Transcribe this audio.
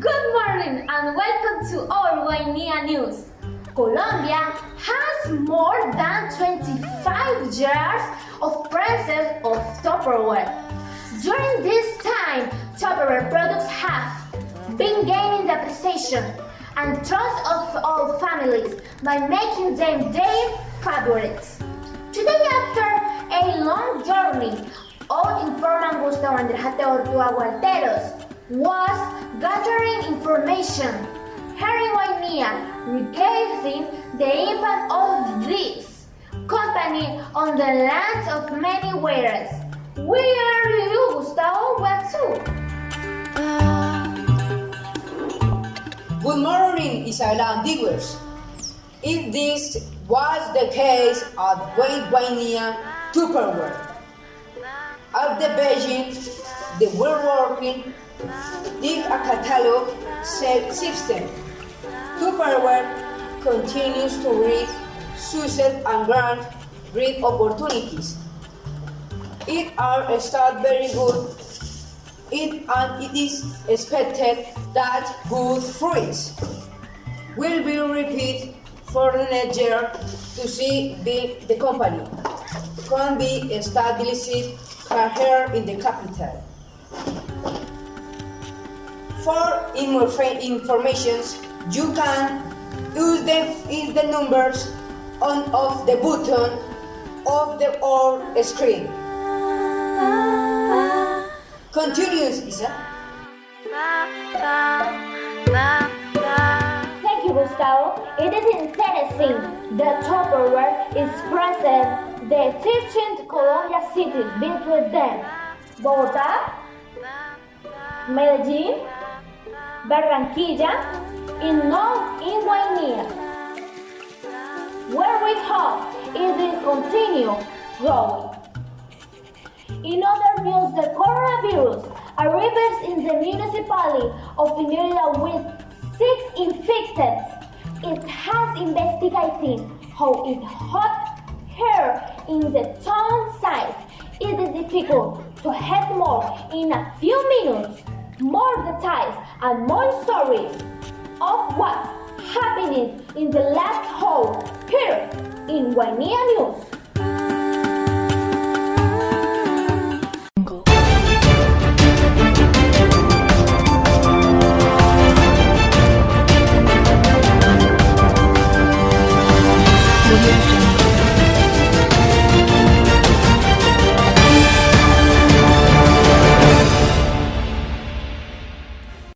Good morning and welcome to our News. Colombia has more than 25 years of presence of Tupperware. During this time, Tupperware products have been gaining the appreciation and trust of all families by making them their favorites. Today, after a long journey, all informan Gustavo Andrés Ateo Guarteros was gathering information in Guainía regarding the impact of this company on the lands of many wearers. Where are you, Gustavo? What's up? Good morning, Isabela Antiguos. If this was the case at Guainía Tupperware, at the Beijing, they were working with a catalog system. Tupperware continues to read success and grant great opportunities. It are start very good it, and it is expected that good fruits will be repeated for the next year to see the, the company can be established here in the capital. For information, you can use the, use the numbers on of the button of the or screen. Continues, Isa. It is interesting that Tupperware is present the 13 Colombia cities between them. Bogotá, Medellín, Barranquilla, and now in. Where we hope it will continue growing. In other news, the coronavirus arrives in the municipality of Pinerda with six infected. It has investigated how it hot here in the town size. It is difficult to have more in a few minutes. More details and more stories of what happening in the last hole here in Guainía News.